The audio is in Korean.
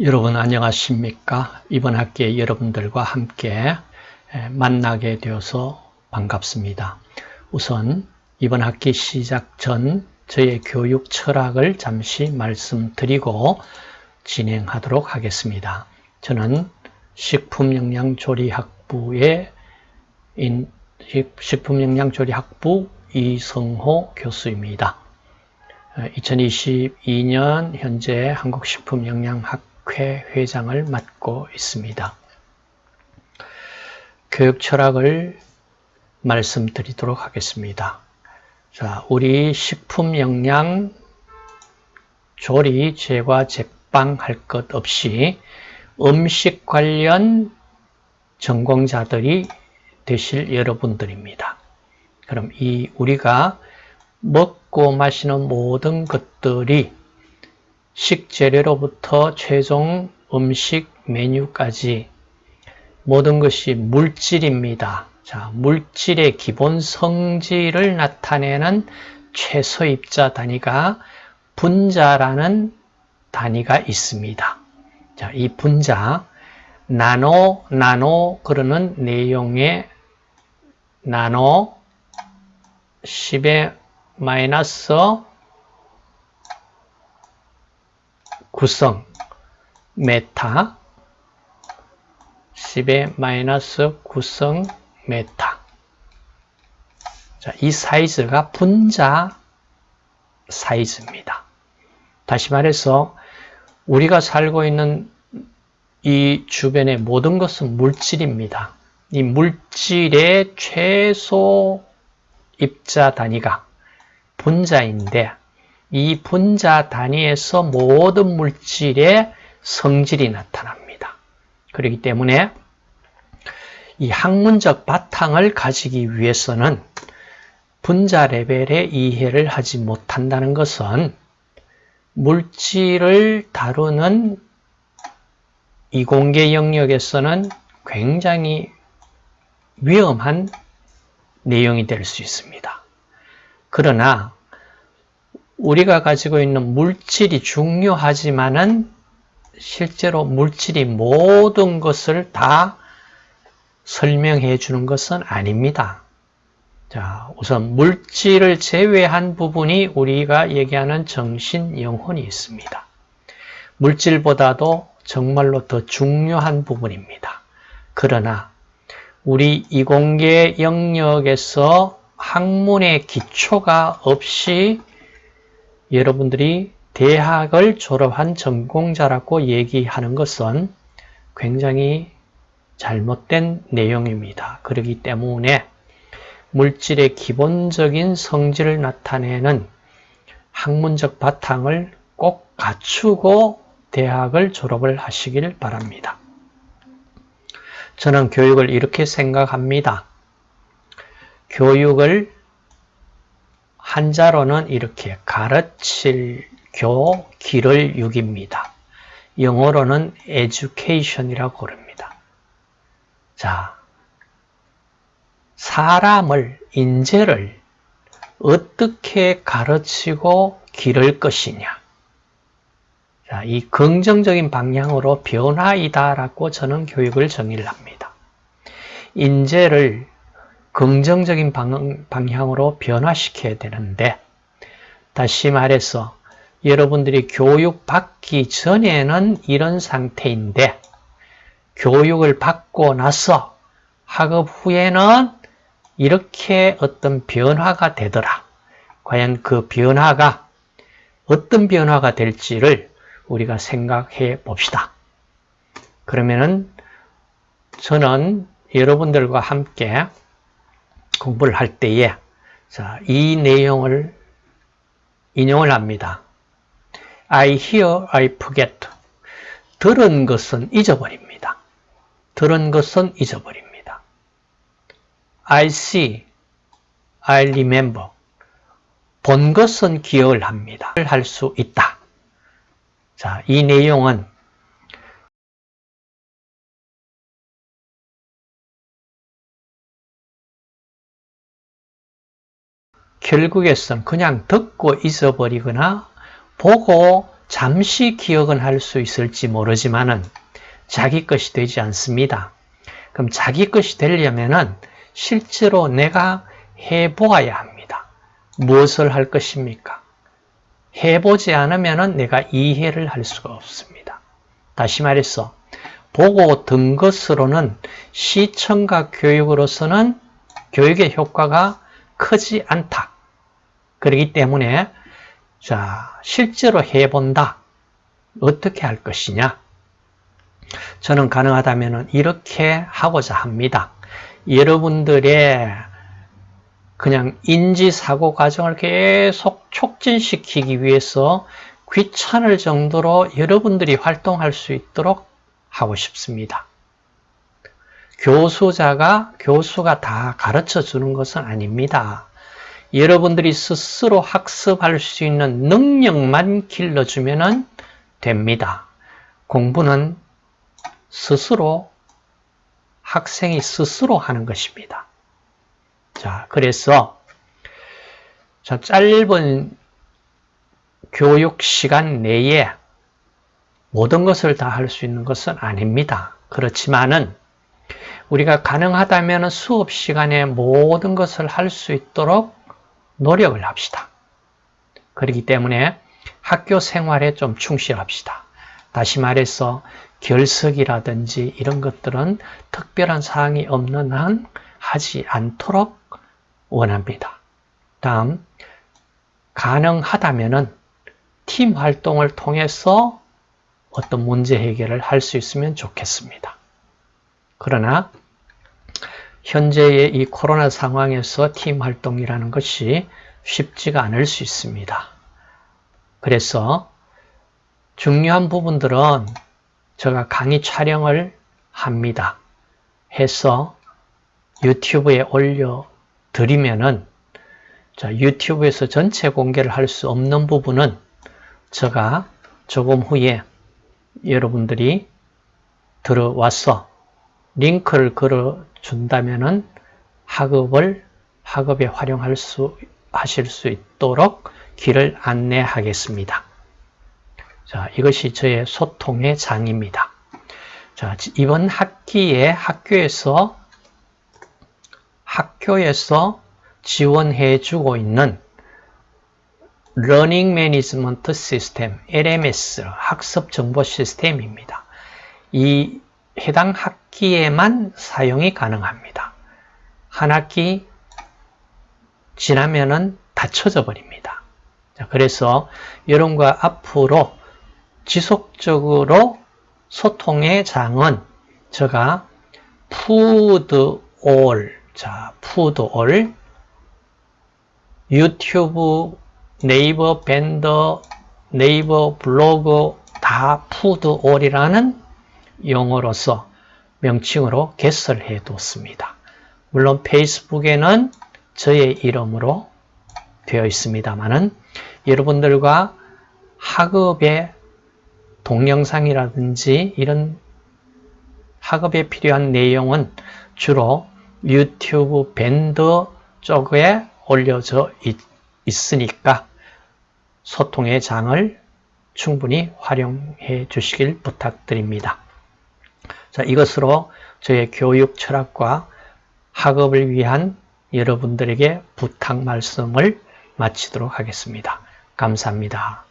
여러분 안녕하십니까? 이번 학기에 여러분들과 함께 만나게 되어서 반갑습니다. 우선 이번 학기 시작 전 저의 교육 철학을 잠시 말씀드리고 진행하도록 하겠습니다. 저는 식품영양조리학부의 식품영양조리학부 이성호 교수입니다. 2022년 현재 한국식품영양학 학회 회장을 맡고 있습니다. 교육 철학을 말씀드리도록 하겠습니다. 자, 우리 식품 영양 조리, 제과, 제빵 할 것 없이 음식 관련 전공자들이 되실 여러분들입니다. 그럼 이 우리가 먹고 마시는 모든 것들이 식재료로부터 최종 음식 메뉴까지 모든 것이 물질입니다. 자, 물질의 기본 성질을 나타내는 최소입자 단위가 분자라는 단위가 있습니다. 자, 이 분자, 나노, 나노 그러는 내용의 나노 10의 마이너스 구승 메타 10의 마이너스 구승 메타 자, 이 사이즈가 분자 사이즈입니다. 다시 말해서 우리가 살고 있는 이 주변의 모든 것은 물질입니다. 이 물질의 최소 입자 단위가 분자인데 이 분자 단위에서 모든 물질의 성질이 나타납니다. 그렇기 때문에 이 학문적 바탕을 가지기 위해서는 분자 레벨의 이해를 하지 못한다는 것은 물질을 다루는 이공계 영역에서는 굉장히 위험한 내용이 될 수 있습니다. 그러나 우리가 가지고 있는 물질이 중요하지만은 실제로 물질이 모든 것을 다 설명해 주는 것은 아닙니다. 자, 우선 물질을 제외한 부분이 우리가 얘기하는 정신, 영혼이 있습니다. 물질보다도 정말로 더 중요한 부분입니다. 그러나 우리 이공계 영역에서 학문의 기초가 없이 여러분들이 대학을 졸업한 전공자라고 얘기하는 것은 굉장히 잘못된 내용입니다. 그렇기 때문에 물질의 기본적인 성질을 나타내는 학문적 바탕을 꼭 갖추고 대학을 졸업을 하시길 바랍니다. 저는 교육을 이렇게 생각합니다. 교육을 한자로는 이렇게 가르칠 교 기를 육입니다. 영어로는 education이라고 그럽니다. 자, 사람을, 인재를 어떻게 가르치고 기를 것이냐. 자, 이 긍정적인 방향으로 변화이다라고 저는 교육을 정의를 합니다. 인재를 긍정적인 방향으로 변화시켜야 되는데 다시 말해서 여러분들이 교육 받기 전에는 이런 상태인데 교육을 받고 나서 학업 후에는 이렇게 어떤 변화가 되더라. 과연 그 변화가 어떤 변화가 될지를 우리가 생각해 봅시다. 그러면은 저는 여러분들과 함께 공부를 할 때에 자, 이 내용을 인용을 합니다. I hear, I forget. 들은 것은 잊어버립니다. 들은 것은 잊어버립니다. I see, I remember. 본 것은 기억을 합니다. 할 수 있다. 자, 이 내용은 결국에선 그냥 듣고 있어버리거나 보고 잠시 기억은 할 수 있을지 모르지만 은 자기 것이 되지 않습니다. 그럼 자기 것이 되려면 은 실제로 내가 해보아야 합니다. 무엇을 할 것입니까? 해보지 않으면 내가 이해를 할 수가 없습니다. 다시 말해서 보고 든 것으로는 시청과 교육으로서는 교육의 효과가 크지 않다. 그렇기 때문에 자 실제로 해본다. 어떻게 할 것이냐? 저는 가능하다면 이렇게 하고자 합니다. 여러분들의 그냥 인지사고 과정을 계속 촉진시키기 위해서 귀찮을 정도로 여러분들이 활동할 수 있도록 하고 싶습니다. 교수자가 교수가 다 가르쳐 주는 것은 아닙니다. 여러분들이 스스로 학습할 수 있는 능력만 길러주면 됩니다. 공부는 스스로 학생이 스스로 하는 것입니다. 자, 그래서 자, 짧은 교육 시간 내에 모든 것을 다 할 수 있는 것은 아닙니다. 그렇지만은 우리가 가능하다면 수업 시간에 모든 것을 할 수 있도록 노력을 합시다. 그렇기 때문에 학교 생활에 좀 충실합시다. 다시 말해서 결석이라든지 이런 것들은 특별한 사항이 없는 한 하지 않도록 원합니다. 다음, 가능하다면 팀 활동을 통해서 어떤 문제 해결을 할 수 있으면 좋겠습니다. 그러나 현재의 이 코로나 상황에서 팀 활동이라는 것이 쉽지가 않을 수 있습니다. 그래서 중요한 부분들은 제가 강의 촬영을 합니다. 해서 유튜브에 올려 드리면은 자, 유튜브에서 전체 공개를 할 수 없는 부분은 제가 조금 후에 여러분들이 들어와서 링크를 걸어 준다면은 학업을 학업에 활용할 수 하실 수 있도록 길을 안내하겠습니다. 자, 이것이 저의 소통의 장입니다. 자, 이번 학기에 학교에서 학교에서 지원해 주고 있는 Learning Management System, LMS, 학습 정보 시스템입니다. 이 해당 학기에만 사용이 가능합니다. 한 학기 지나면은 닫혀져 버립니다. 그래서 여러분과 앞으로 지속적으로 소통의 장은 제가 푸드 올, 자, 푸드 올, 유튜브, 네이버 밴드, 네이버 블로그 다 푸드 올이라는 용어로서 명칭으로 개설해 뒀습니다. 물론 페이스북에는 저의 이름으로 되어 있습니다만은 여러분들과 학업의 동영상이라든지 이런 학업에 필요한 내용은 주로 유튜브 밴더 쪽에 올려져 있, 으니까 소통의 장을 충분히 활용해 주시길 부탁드립니다. 자, 이것으로 저의 교육 철학과 학업을 위한 여러분들에게 부탁 말씀을 마치도록 하겠습니다. 감사합니다.